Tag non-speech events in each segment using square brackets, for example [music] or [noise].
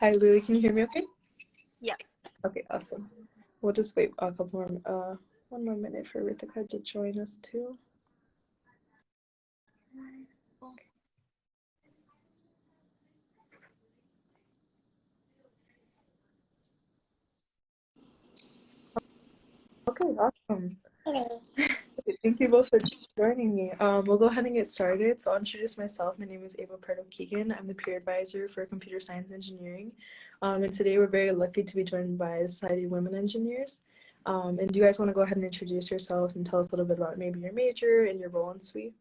Hi, Lily. Can you hear me okay? Yeah. Okay, awesome. We'll just wait a couple more, uh, one more minute for Rithika to join us too. Okay, awesome. Hello. Thank you both for joining me. Um, we'll go ahead and get started. So I'll introduce myself. My name is Ava Pardo Keegan. I'm the peer advisor for computer science engineering. Um, and today we're very lucky to be joined by the Society of Women Engineers. Um, and do you guys want to go ahead and introduce yourselves and tell us a little bit about maybe your major and your role in SWE?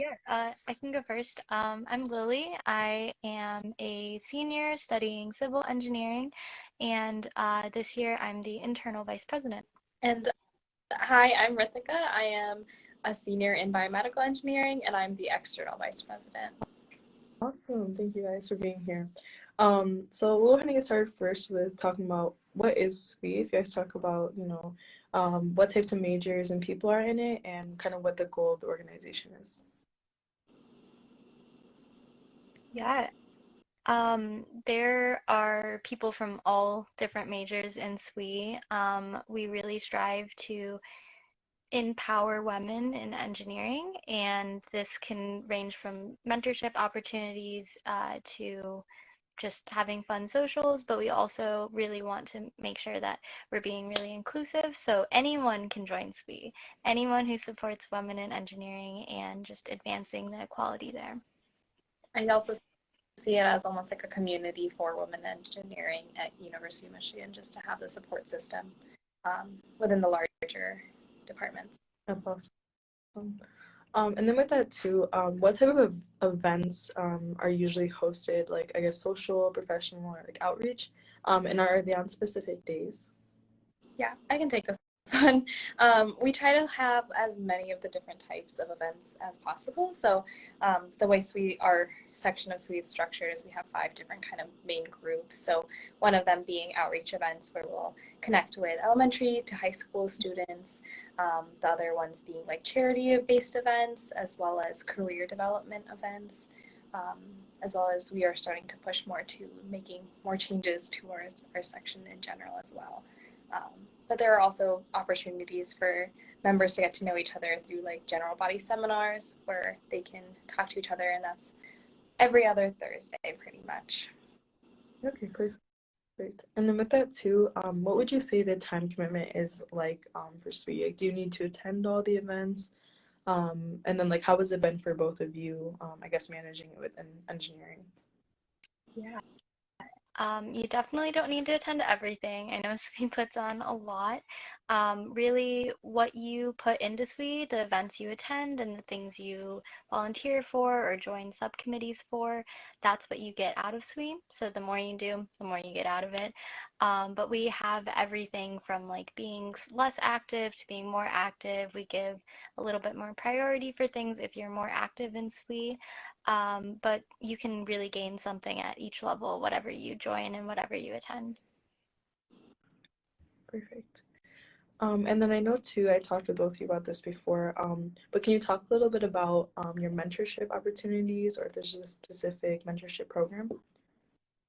Yeah, uh, I can go first. Um, I'm Lily. I am a senior studying civil engineering, and uh, this year I'm the internal vice president. And hi, I'm Rithika. I am a senior in biomedical engineering, and I'm the external vice president. Awesome. Thank you guys for being here. Um, so we'll kind of get started first with talking about what is SWE. If you guys talk about, you know, um, what types of majors and people are in it and kind of what the goal of the organization is. Yeah. Um, there are people from all different majors in SWE. Um, we really strive to empower women in engineering, and this can range from mentorship opportunities uh, to just having fun socials, but we also really want to make sure that we're being really inclusive. So anyone can join SWE, anyone who supports women in engineering and just advancing the equality there. I also see it as almost like a community for women engineering at University of Michigan, just to have the support system um, within the larger departments. That's awesome. Um, and then with that too, um, what type of events um, are usually hosted, like I guess social, professional, or like outreach? Um, and are they on specific days? Yeah, I can take this Um, we try to have as many of the different types of events as possible. So um, the way our section of SWE is structured is we have five different kind of main groups. So one of them being outreach events where we'll connect with elementary to high school students. Um, the other ones being like charity-based events as well as career development events. Um, as well as we are starting to push more to making more changes towards our section in general as well. Um, but there are also opportunities for members to get to know each other through like general body seminars where they can talk to each other and that's every other Thursday pretty much. Okay, great. Great. And then with that too, um, what would you say the time commitment is like um, for SWE? Like, do you need to attend all the events? Um, and then like, how has it been for both of you, um, I guess, managing it within engineering? Yeah. Um, you definitely don't need to attend everything. I know [laughs] SWE puts on a lot. Um, really, what you put into SWE, the events you attend, and the things you volunteer for or join subcommittees for, that's what you get out of SWE. So the more you do, the more you get out of it. Um, but we have everything from like being less active to being more active. We give a little bit more priority for things if you're more active in SWE. Um, but you can really gain something at each level, whatever you join and whatever you attend. Perfect. Um, and then I know too, I talked with both of you about this before, um, but can you talk a little bit about um, your mentorship opportunities or if there's a specific mentorship program?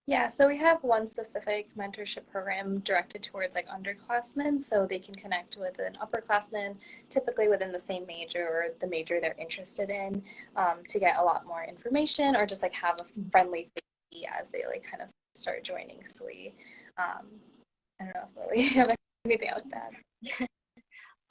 Yeah, so we have one specific mentorship program directed towards like underclassmen so they can connect with an upperclassman, typically within the same major or the major they're interested in, um, to get a lot more information or just like have a friendly face as they like kind of start joining SWE. Um, I don't know if Lily, [laughs] have anything else to add? [laughs]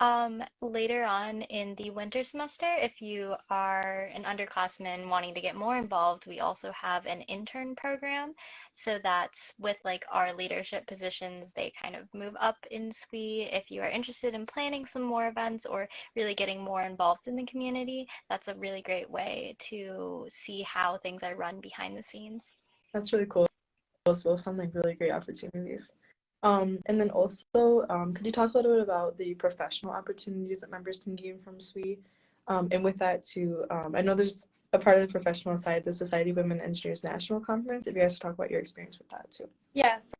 Um, later on in the winter semester, if you are an underclassman wanting to get more involved, we also have an intern program. So that's with like our leadership positions, they kind of move up in SWE. If you are interested in planning some more events or really getting more involved in the community, that's a really great way to see how things are run behind the scenes. That's really cool. Those both sound like really great opportunities. Um, and then also, um, could you talk a little bit about the professional opportunities that members can gain from SWE? Um, and with that too, um, I know there's a part of the professional side, the Society of Women Engineers National Conference, if you guys could talk about your experience with that too. Yes.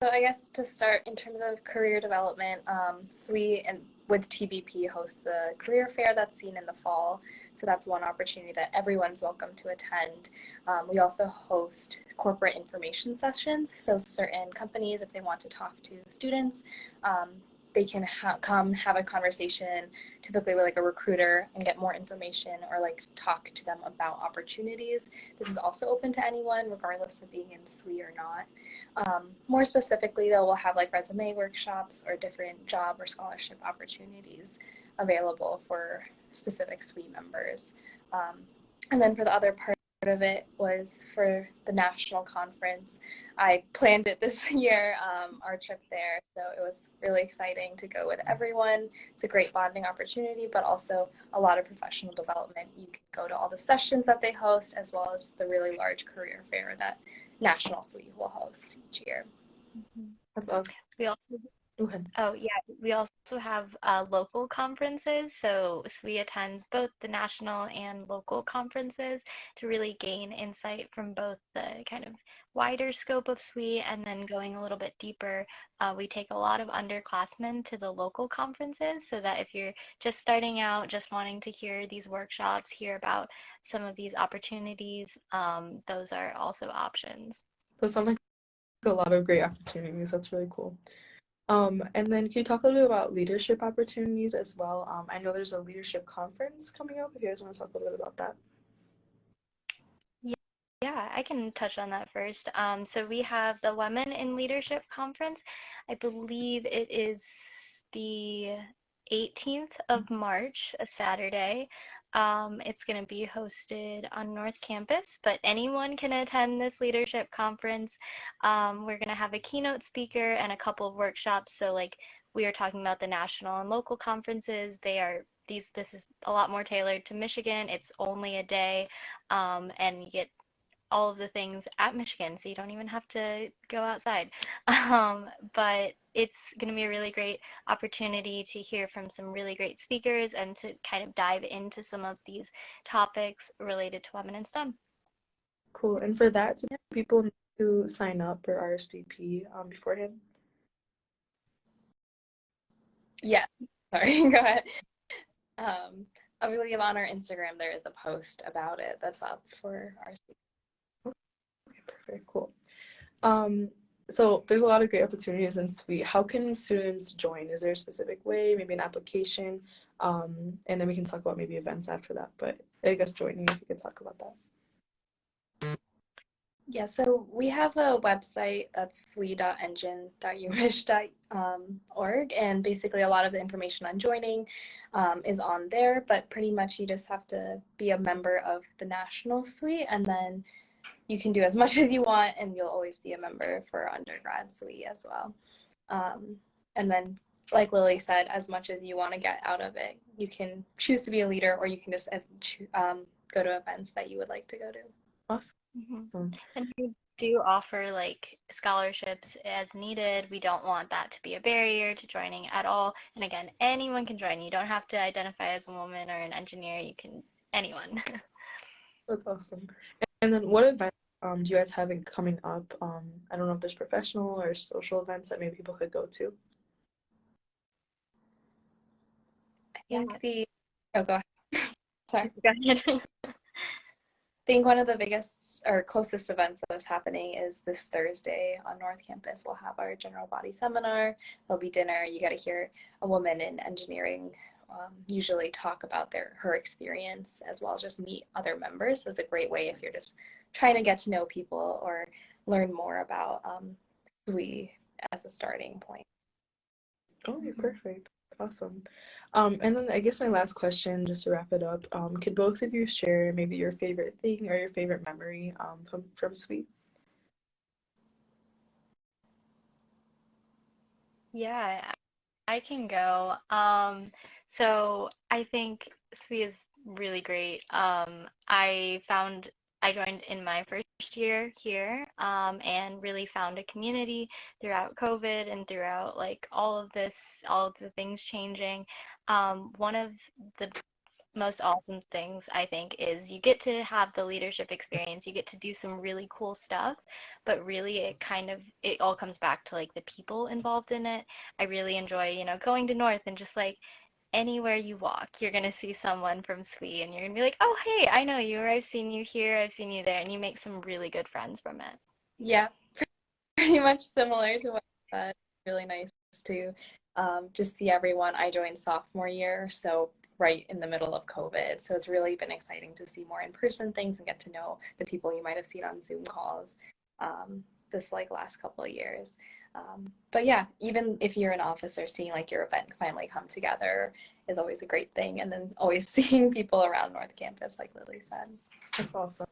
So I guess to start in terms of career development, um, SWE and with TBP host the career fair that's seen in the fall. So that's one opportunity that everyone's welcome to attend. Um, we also host corporate information sessions. So certain companies, if they want to talk to students, um, they can ha- come have a conversation typically with like a recruiter and get more information or like talk to them about opportunities. This is also open to anyone regardless of being in SWE or not. Um, more specifically though we'll have like resume workshops or different job or scholarship opportunities available for specific SWE members. Um, and then for the other part of it was for the national conference. I planned it this [laughs] year, um, our trip there. So it was really exciting to go with everyone. It's a great bonding opportunity, but also a lot of professional development. You can go to all the sessions that they host, as well as the really large career fair that National SWE will host each year. That's awesome. We also Go ahead. Oh, yeah. We also have uh, local conferences. So SWE attends both the national and local conferences to really gain insight from both the kind of wider scope of SWE and then going a little bit deeper. Uh, we take a lot of underclassmen to the local conferences so that if you're just starting out, just wanting to hear these workshops, hear about some of these opportunities, um, those are also options. Those sound like a lot of great opportunities. That's really cool. Um, and then can you talk a little bit about leadership opportunities as well? Um, I know there's a leadership conference coming up. If you guys want to talk a little bit about that. Yeah, I can touch on that first. Um, so we have the Women in Leadership Conference. I believe it is the 18th of March, a Saturday. Um, it's going to be hosted on North Campus, but anyone can attend this leadership conference. Um, we're going to have a keynote speaker and a couple of workshops. So, like we are talking about the national and local conferences, they are these. This is a lot more tailored to Michigan. It's only a day, um, and you get all of the things at Michigan, so you don't even have to go outside. [laughs] Um, but it's going to be a really great opportunity to hear from some really great speakers and to kind of dive into some of these topics related to women in STEM. Cool. And for that, do people need to sign up or RSVP um, beforehand? Yeah, [laughs] sorry, [laughs] go ahead. Um, I believe on our Instagram there is a post about it that's up for our very cool. Um, so there's a lot of great opportunities in SWE. How can students join? Is there a specific way, maybe an application? Um, and then we can talk about maybe events after that. But I guess joining, if you could talk about that. Yeah, so we have a website that's swe.engine.umich.org, and basically a lot of the information on joining um, is on there, but pretty much you just have to be a member of the national SWE and then you can do as much [laughs] as you want and you'll always be a member for undergrad SWE as well. Um, and then, like Lily said, as much as you want to get out of it, you can choose to be a leader or you can just um, go to events that you would like to go to. Awesome. Mm-hmm. And we do offer like scholarships as needed. We don't want that to be a barrier to joining at all. And again, anyone can join. You don't have to identify as a woman or an engineer. You can, anyone. [laughs] That's awesome. And then what event um, do you guys have coming up? Um, I don't know if there's professional or social events that maybe people could go to. I think the oh go ahead. [laughs] Sorry. Go ahead. [laughs] I think one of the biggest or closest events that is happening is this Thursday on North Campus. We'll have our general body seminar. There'll be dinner. You got to hear a woman in engineering um, usually talk about their her experience as well as just meet other members. So it's a great way if you're just trying to get to know people or learn more about um, SWE as a starting point. Oh, perfect. Awesome. Um, and then I guess my last question, just to wrap it up, um, could both of you share maybe your favorite thing or your favorite memory um, from, from SWE? Yeah, I can go. Um, so I think SWE is really great. Um, I found I joined in my first year here um, and really found a community throughout COVID and throughout like all of this, all of the things changing. Um, one of the most awesome things I think is you get to have the leadership experience. You get to do some really cool stuff, but really it kind of it all comes back to like the people involved in it. I really enjoy, you know, going to North and just like anywhere you walk, you're gonna see someone from SWE and you're gonna be like, oh, hey, I know you, or I've seen you here, I've seen you there, and you make some really good friends from it. Yeah, [laughs] pretty much similar to what you said. Really nice to um, just see everyone. I joined sophomore year, so right in the middle of COVID. So it's really been exciting to see more in-person things and get to know the people you might have seen on Zoom calls um, this like last couple of years. Um, but yeah, even if you're an officer, seeing like your event finally come together is always a great thing. And then always [laughs] seeing people around North Campus, like Lily said. That's awesome.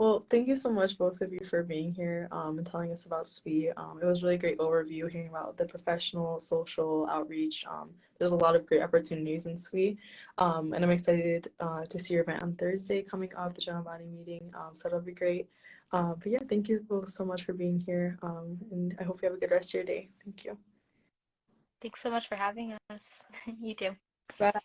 Well, thank you so much, both of you, for being here um, and telling us about SWE. Um, it was really great overview hearing about the professional, social outreach. Um, there's a lot of great opportunities in SWE, um, and I'm excited uh, to see your event on Thursday coming up, the general body meeting. Um, so that'll be great. Uh, but yeah, thank you both so much for being here, um, and I hope you have a good rest of your day. Thank you. Thanks so much for having us. [laughs] you too. Bye.